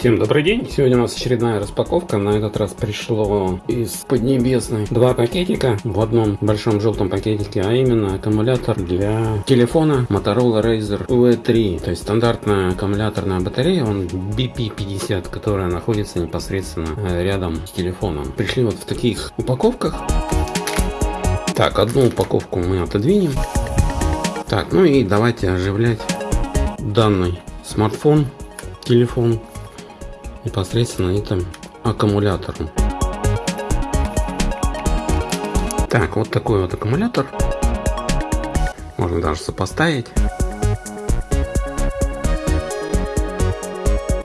Всем добрый день! Сегодня у нас очередная распаковка. На этот раз пришло из Поднебесной два пакетика в одном большом желтом пакетике, а именно аккумулятор для телефона Motorola Razr V3. То есть стандартная аккумуляторная батарея, он BP50, которая находится непосредственно э, рядом с телефоном. Пришли вот в таких упаковках. Так, одну упаковку мы отодвинем. Так, ну и давайте оживлять данный смартфон, телефон непосредственно этим аккумулятором. Так, вот такой вот аккумулятор. Можно даже сопоставить.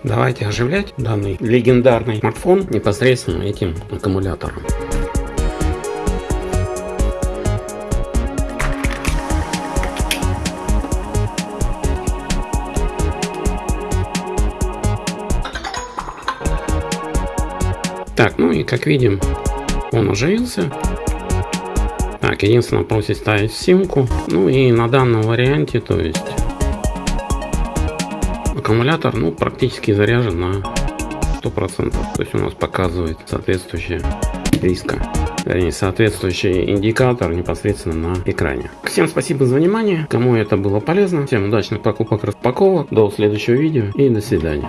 Давайте оживлять данный легендарный смартфон непосредственно этим аккумулятором. Так, ну и как видим, он оживился. Так, единственное, просит ставить симку. Ну и на данном варианте, то есть аккумулятор, ну, практически заряжен на 100%. То есть у нас показывает соответствующее риска. Вернее, соответствующий индикатор непосредственно на экране. Всем спасибо за внимание. Кому это было полезно. Всем удачных покупок, распаковок. До следующего видео и до свидания.